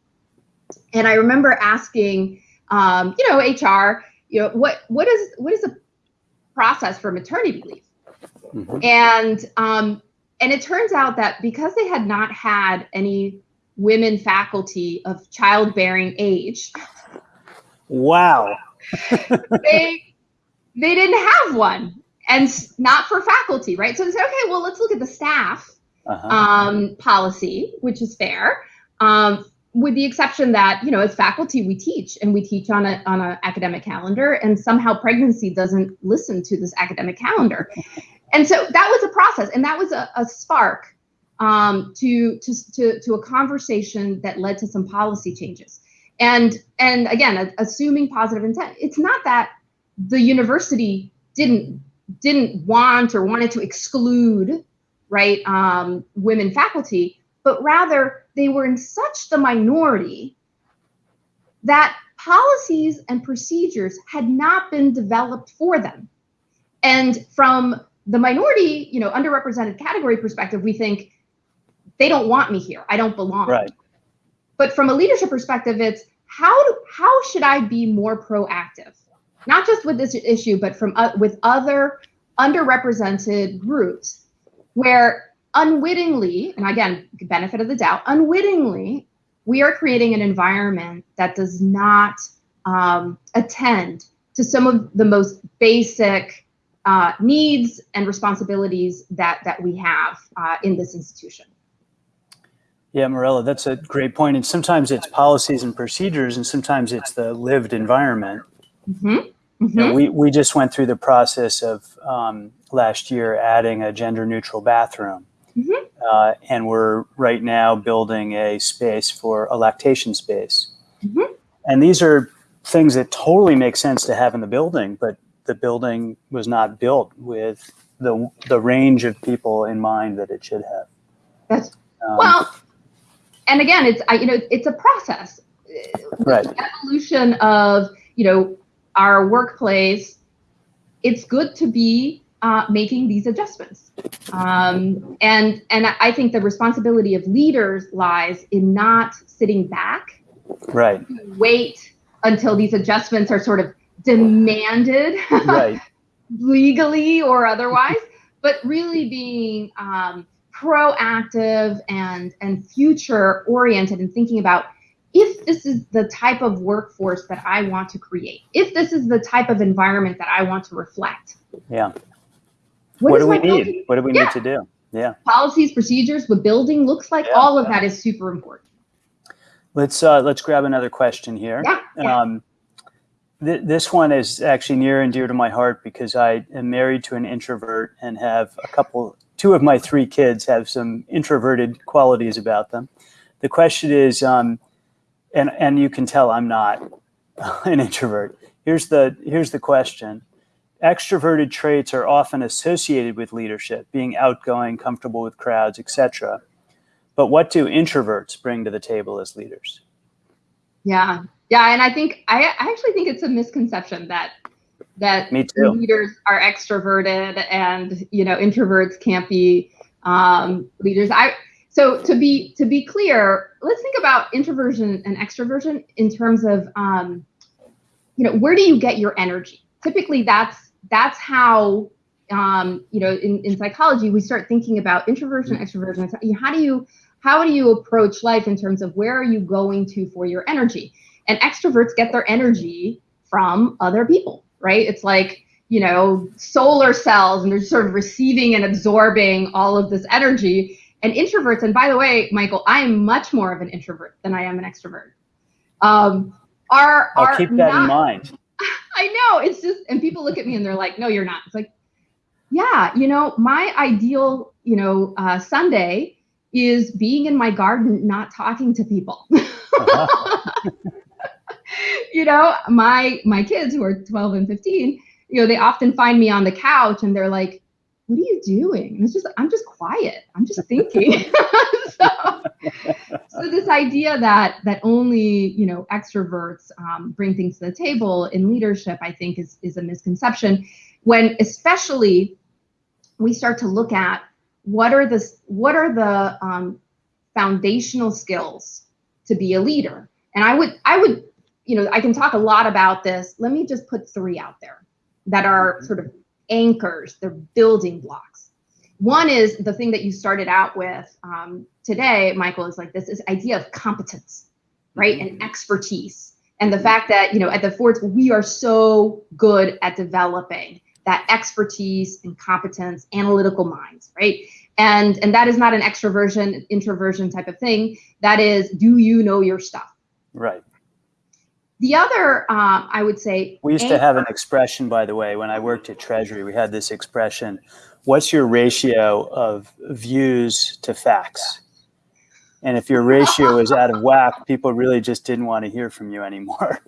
and I remember asking, um, you know, HR, you know, what what is what is the process for maternity leave? Mm-hmm. And um, and it turns out that because they had not had any women faculty of childbearing age. Wow. they they didn't have one, and not for faculty, right? So they said, okay, well, let's look at the staff uh-huh. um, policy, which is fair. Um, with the exception that you know as faculty we teach and we teach on a on an academic calendar and somehow pregnancy doesn't listen to this academic calendar and so that was a process and that was a, a spark um, to, to to to a conversation that led to some policy changes and and again assuming positive intent it's not that the university didn't didn't want or wanted to exclude right um, women faculty but rather they were in such the minority that policies and procedures had not been developed for them. And from the minority, you know, underrepresented category perspective, we think they don't want me here. I don't belong. Right. But from a leadership perspective, it's how do, how should I be more proactive? Not just with this issue, but from uh, with other underrepresented groups where unwittingly, and again, benefit of the doubt, unwittingly, we are creating an environment that does not um, attend to some of the most basic uh, needs and responsibilities that that we have uh, in this institution. Yeah, Morela, that's a great point. And sometimes it's policies and procedures, and sometimes it's the lived environment. Mm-hmm. Mm-hmm. You know, we, we just went through the process of um, last year adding a gender neutral bathroom. Mm-hmm. Uh, and we're right now building a space for a lactation space. Mm-hmm. And these are things that totally make sense to have in the building, but the building was not built with the the range of people in mind that it should have. That's Um, well, and again, it's I, you know it's a process. Right. Evolution of you know our workplace. It's good to be uh, making these adjustments, um, and and I think the responsibility of leaders lies in not sitting back, right, wait until these adjustments are sort of demanded right, legally or otherwise, but really being um, proactive and and future oriented and thinking about if this is the type of workforce that I want to create, if this is the type of environment that I want to reflect. yeah. What, is do we need? building- What do we Yeah. need to do? Yeah. Policies, procedures, what building looks like, Yeah. all of that is super important. Let's uh, let's grab another question here. Yeah. yeah. Um, th- this one is actually near and dear to my heart because I am married to an introvert and have a couple, two of my three kids have some introverted qualities about them. The question is, um, and and you can tell I'm not an introvert. Here's the here's the question. Extroverted traits are often associated with leadership, being outgoing, comfortable with crowds, etc. But what do introverts bring to the table as leaders? Yeah, yeah, and I think I, I actually think it's a misconception that that leaders are extroverted and you know introverts can't be um, leaders. I so to be to be clear, let's think about introversion and extroversion in terms of um, you know where do you get your energy? Typically, that's that's how um, you know in, in psychology we start thinking about introversion, extroversion. How do you how do you approach life in terms of where are you going to for your energy? And extroverts get their energy from other people, right? It's like, you know, solar cells and they're sort of receiving and absorbing all of this energy. And introverts, and by the way, Michael, I am much more of an introvert than I am an extrovert. Um, are I'll are keep that not, in mind. I know it's just, and people look at me and they're like, no, you're not. It's like, yeah, you know, my ideal, you know, uh, Sunday is being in my garden, not talking to people. Uh-huh. you know, my my kids who are 12 and 15, you know, they often find me on the couch and they're like, "What are you doing?" And it's just I'm just quiet. I'm just thinking. so, so this idea that that only you know extroverts um, bring things to the table in leadership, I think, is is a misconception. When especially we start to look at what are the what are the um, foundational skills to be a leader, and I would I would you know I can talk a lot about this. Let me just put three out there that are sort of anchors. They're building blocks. One is the thing that you started out with um, today, Michael, is like this is idea of competence, right, and expertise, and the fact that you know at the Ford School we are so good at developing that expertise and competence, analytical minds, right? And, and that is not an extroversion, introversion type of thing. That is, do you know your stuff? Right. The other, uh, I would say, we used to have an expression, by the way, when I worked at Treasury, we had this expression: "What's your ratio of views to facts?" And if your ratio is out of whack, people really just didn't want to hear from you anymore.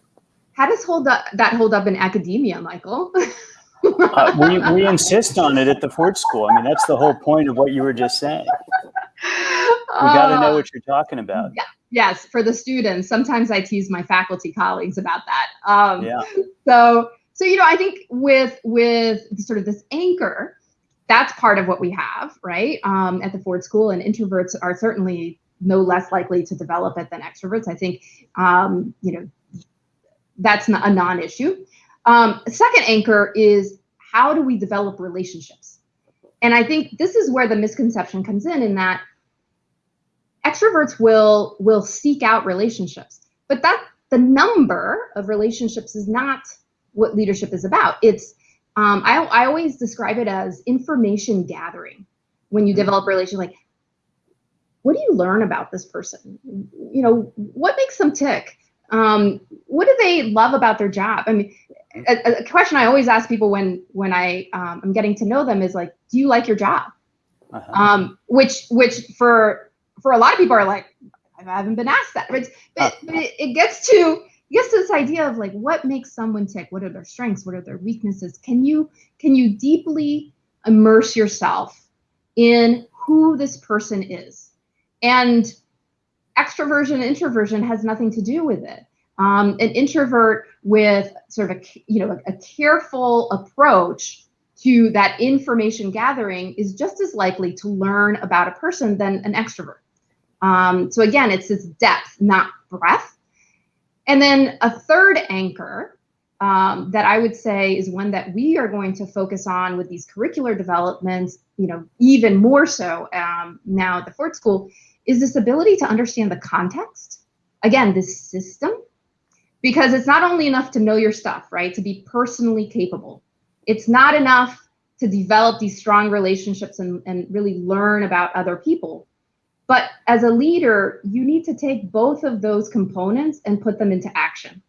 How does hold up, that hold up in academia, Michael? uh, we, we insist on it at the Ford School. I mean, that's the whole point of what you were just saying. We got to know what you're talking about. Yeah, yes, for the students. Sometimes I tease my faculty colleagues about that. Um, yeah. So, so you know, I think with with sort of this anchor, that's part of what we have, right? Um, at the Ford School, and introverts are certainly no less likely to develop it than extroverts. I think, um, you know, that's a non-issue. Um, second anchor is how do we develop relationships? And I think this is where the misconception comes in, in that extroverts will will seek out relationships, but that the number of relationships is not what leadership is about. It's um, I, I always describe it as information gathering when you develop a relationship. Like, what do you learn about this person? You know, what makes them tick? Um, what do they love about their job? I mean, a, a question I always ask people when when I um, I'm getting to know them is like, do you like your job? Uh-huh. Um, which which for for a lot of people are like, I haven't been asked that, but, but, but it, it gets to gets to this idea of like what makes someone tick? What are their strengths? What are their weaknesses? Can you can you deeply immerse yourself in who this person is? And extroversion introversion has nothing to do with it. Um, an introvert with sort of a you know a, a careful approach to that information gathering is just as likely to learn about a person than an extrovert um, so again, it's this depth, not breadth. And then a third anchor um, that I would say is one that we are going to focus on with these curricular developments, you know, even more so um, now at the Ford School, is this ability to understand the context. Again, this system, because it's not only enough to know your stuff, right? To be personally capable. It's not enough to develop these strong relationships and, and really learn about other people but as a leader, you need to take both of those components and put them into action.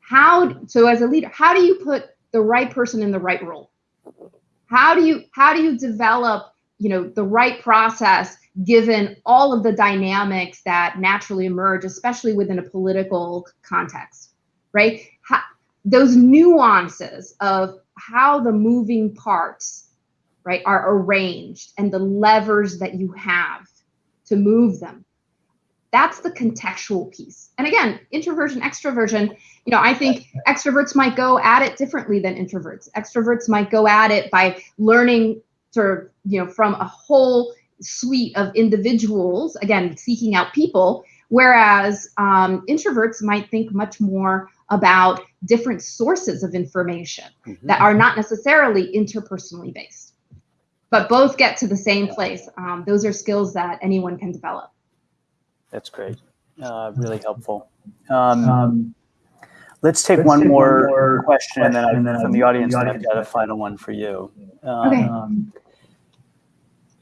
How so as a leader, how do you put the right person in the right role? How do you how do you develop, you know, the right process given all of the dynamics that naturally emerge, especially within a political context, right? How, those nuances of how the moving parts, right, are arranged and the levers that you have to move them. That's the contextual piece. And again, introversion, extroversion, you know, I think extroverts might go at it differently than introverts. Extroverts might go at it by learning sort of, you know, from a whole suite of individuals, again, seeking out people, whereas um, introverts might think much more about different sources of information mm-hmm. that are not necessarily interpersonally based but both get to the same place. Um, those are skills that anyone can develop. That's great. Uh, really helpful. Um, um, let's take let's one take more, more question, question, and then, I, from the audience, the audience I've got a final one for you. okay. Um,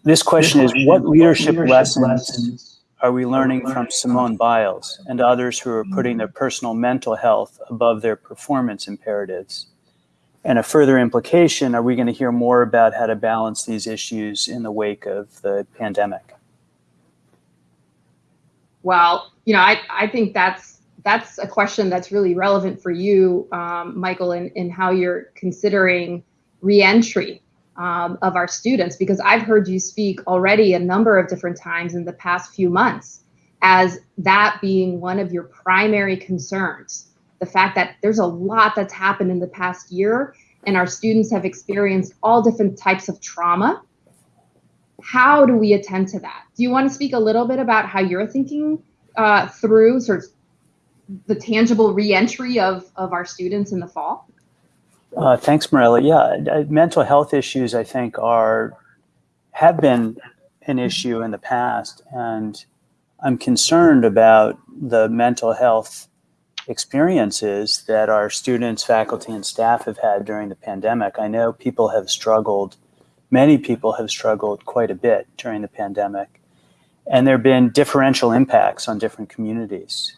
this question is, what leadership, leadership lessons, lessons are we learning from Simone Biles and others who are putting their personal mental health above their performance imperatives? And a further implication, are we going to hear more about how to balance these issues in the wake of the pandemic? Well, you know, I, I think that's that's a question that's really relevant for you, um, Michael, in, in how you're considering reentry um, of our students, because I've heard you speak already a number of different times in the past few months as that being one of your primary concerns the fact that there's a lot that's happened in the past year and our students have experienced all different types of trauma. How do we attend to that? Do you want to speak a little bit about how you're thinking uh, through sort of the tangible reentry of, of our students in the fall? Uh, thanks, Morela. Yeah, mental health issues, I think, are have been an issue in the past, and I'm concerned about the mental health experiences that our students, faculty, and staff have had during the pandemic. I know people have struggled many people have struggled quite a bit during the pandemic. And there have been differential impacts on different communities.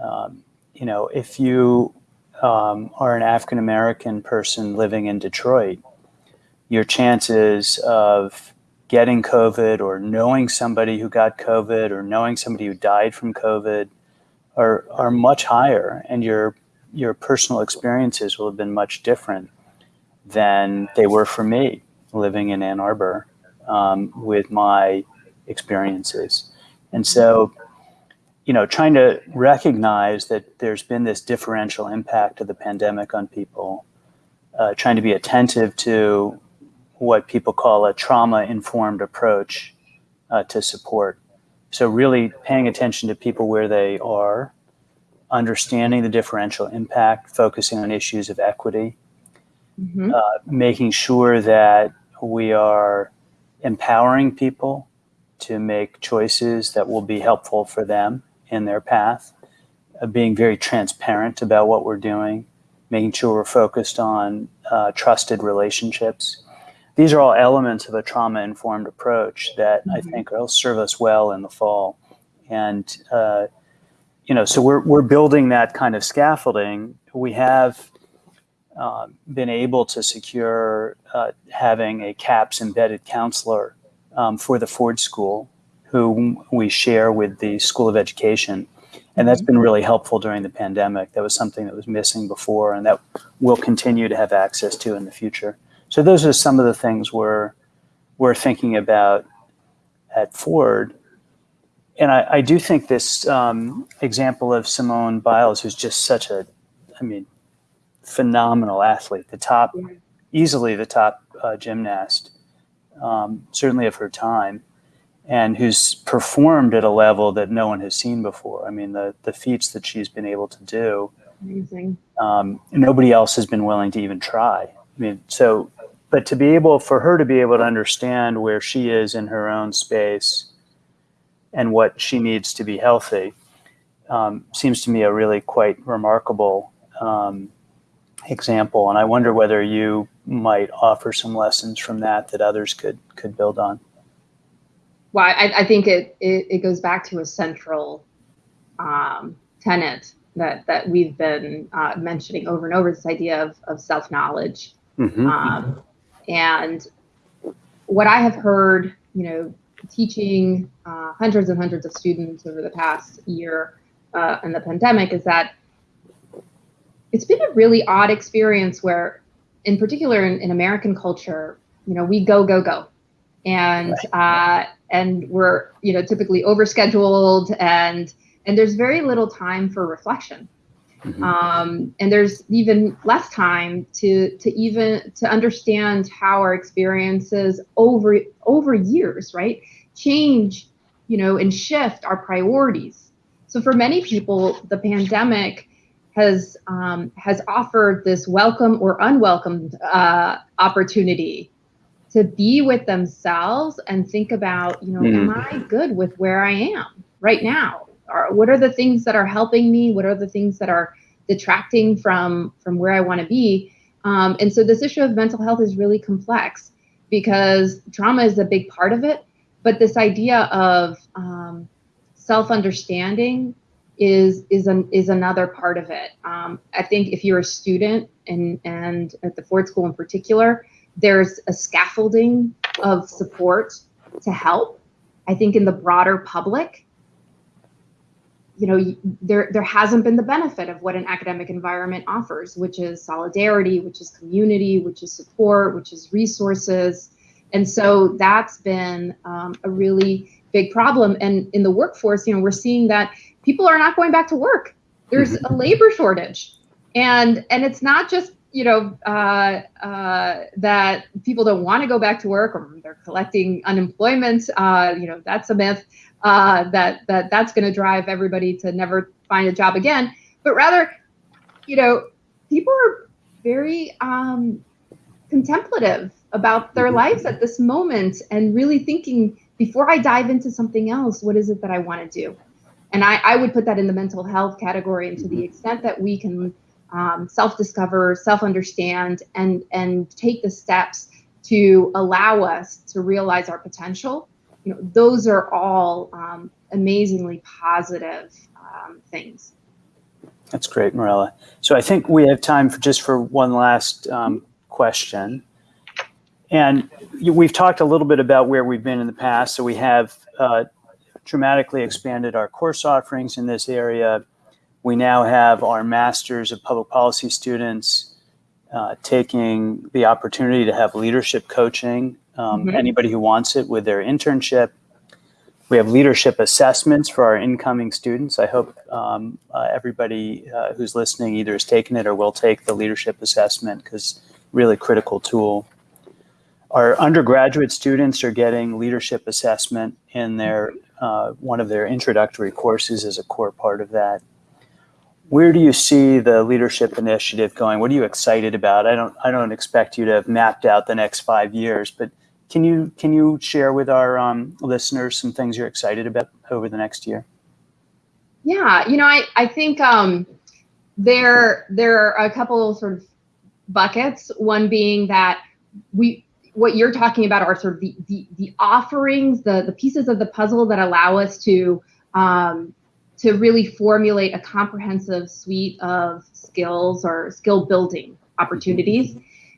Um, you know, if you um, are an African American person living in Detroit, your chances of getting COVID or knowing somebody who got COVID or knowing somebody who died from COVID are, are much higher, and your your personal experiences will have been much different than they were for me living in Ann Arbor um, with my experiences. And so, you know, trying to recognize that there's been this differential impact of the pandemic on people, uh, trying to be attentive to what people call a trauma informed approach uh, to support. So, really paying attention to people where they are, understanding the differential impact, focusing on issues of equity, mm-hmm. uh, making sure that we are empowering people to make choices that will be helpful for them in their path, uh, being very transparent about what we're doing, making sure we're focused on uh, trusted relationships. These are all elements of a trauma informed approach that mm-hmm. I think will serve us well in the fall. And, uh, you know, so we're, we're building that kind of scaffolding. We have uh, been able to secure uh, having a CAPS embedded counselor um, for the Ford School, who we share with the School of Education. And that's been really helpful during the pandemic. That was something that was missing before, and that we'll continue to have access to in the future. So those are some of the things we're we're thinking about at Ford. And I, I do think this um, example of Simone Biles, who's just such a, I mean, phenomenal athlete, the top, easily the top uh, gymnast, um, certainly of her time, and who's performed at a level that no one has seen before. I mean, the the feats that she's been able to do, amazing. Um, nobody else has been willing to even try. I mean, so, but to be able for her to be able to understand where she is in her own space and what she needs to be healthy um, seems to me a really quite remarkable um, example. And I wonder whether you might offer some lessons from that that others could could build on. Well, I, I think it, it, it goes back to a central um, tenet that that we've been uh, mentioning over and over. This idea of of self knowledge, mm-hmm. um, and what I have heard, you know, teaching uh, hundreds and hundreds of students over the past year uh, in the pandemic is that it's been a really odd experience where, in particular in, in American culture, you know, we go, go, go. And uh, and we're, you know, typically overscheduled and and there's very little time for reflection. Mm-hmm. Um, and there's even less time to to even to understand how our experiences over over years right change you know and shift our priorities so for many people the pandemic has um, has offered this welcome or unwelcome uh, opportunity to be with themselves and think about, you know, mm. am I good with where I am right now? Or what are the things that are helping me? What are the things that are detracting from from where I want to be? Um, and so this issue of mental health is really complex because trauma is a big part of it, but this idea of um, self understanding is is an is another part of it. Um, I think if you're a student and and at the Ford School in particular, there's a scaffolding of support to help. I think in the broader public, you know, there there hasn't been the benefit of what an academic environment offers, which is solidarity, which is community, which is support, which is resources, and so that's been um, a really big problem. And in the workforce, you know, we're seeing that people are not going back to work. There's mm-hmm. a labor shortage, and and it's not just you know uh, uh, that people don't want to go back to work or they're collecting unemployment. Uh, you know that's a myth uh, that that that's going to drive everybody to never find a job again. But rather, you know, people are very um, contemplative about their mm-hmm. lives at this moment and really thinking before I dive into something else, what is it that I want to do? and I, I would put that in the mental health category and to the mm-hmm. extent that we can um, self-discover self-understand and and take the steps to allow us to realize our potential, you know, those are all um, amazingly positive um, things. That's great, Morela. So I think we have time for just for one last um, question. And we've talked a little bit about where we've been in the past. So we have uh, dramatically expanded our course offerings in this area. We now have our Masters of Public Policy students uh, taking the opportunity to have leadership coaching, um, Mhm. anybody who wants it with their internship. We have leadership assessments for our incoming students. I hope um, uh, everybody uh, who's listening either has taken it or will take the leadership assessment because really critical tool. Our undergraduate students are getting leadership assessment in their uh, one of their introductory courses as a core part of that. Where do you see the leadership initiative going? What are you excited about? I don't I don't expect you to have mapped out the next five years, but can you can you share with our um, listeners some things you're excited about over the next year? Yeah, you know, I, I think um, there there are a couple sort of buckets. One being that we what you're talking about are sort of the the, the offerings, the the pieces of the puzzle that allow us to um, to really formulate a comprehensive suite of skills or skill building opportunities.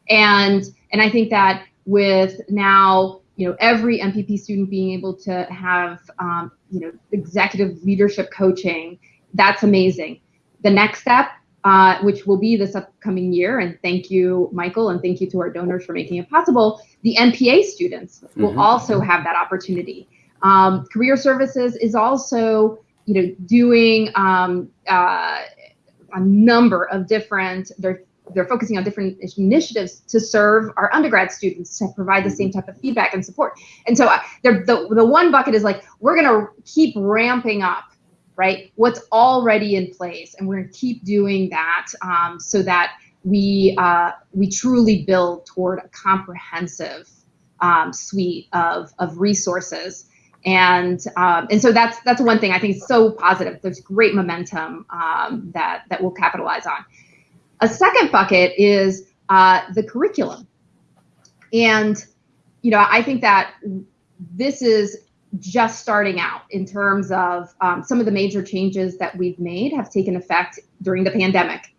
And and I think that with now you know every MPP student being able to have um, you know executive leadership coaching, that's amazing. The next step, uh, which will be this upcoming year, and thank you, Michael, and thank you to our donors for making it possible. The MPA students will Mhm. also have that opportunity. Um, career services is also you know doing um, uh, a number of different they're focusing on different initiatives to serve our undergrad students to provide the same type of feedback and support. And so uh, the, the, the one bucket is like, we're going to keep ramping up, right? What's already in place. And we're going to keep doing that um, so that we, uh, we truly build toward a comprehensive um, suite of, of resources. And um, and so that's that's one thing I think is so positive. There's great momentum um, that that we'll capitalize on. A second bucket is uh, the curriculum. And, you know, I think that this is just starting out in terms of um, some of the major changes that we've made have taken effect during the pandemic.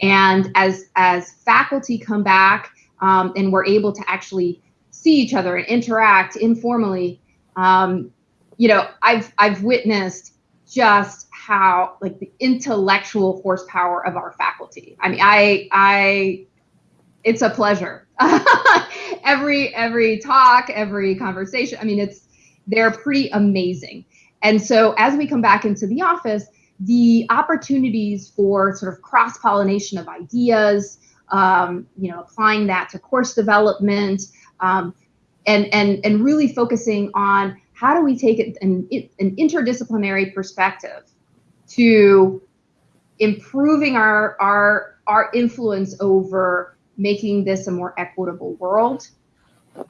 And as, as faculty come back um, and we're able to actually see each other and interact informally, um, you know, I've, I've witnessed just how like the intellectual horsepower of our faculty. I mean, I I it's a pleasure. every every talk, every conversation. I mean, it's they're pretty amazing. And so as we come back into the office, the opportunities for sort of cross pollination of ideas, um, you know, applying that to course development, um, and and and really focusing on how do we take it an, an interdisciplinary perspective to improving our our our influence over making this a more equitable world.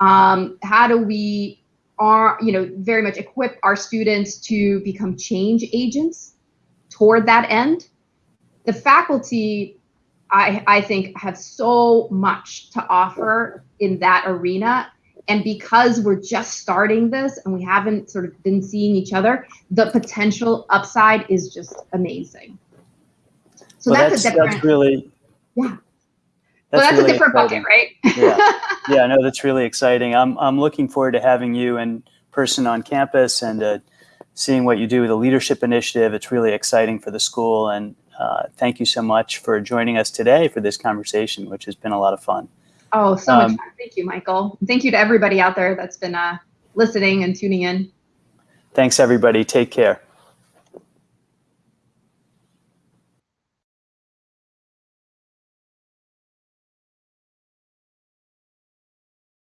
Um, how do we are you know very much equip our students to become change agents toward that end? The faculty i i think have so much to offer in that arena and because we're just starting this and we haven't sort of been seeing each other, the potential upside is just amazing. So well, that's, that's, a different. That's really. Yeah. well, that's that's really a different exciting. bucket, right? yeah, yeah, no, that's really exciting. I'm I'm looking forward to having you in person on campus and uh, seeing what you do with the leadership initiative. It's really exciting for the school, and uh, thank you so much for joining us today for this conversation, which has been a lot of fun. Oh, so Um, much fun. Thank you, Michael. Thank you to everybody out there that's been uh, listening and tuning in. Thanks, everybody. Take care.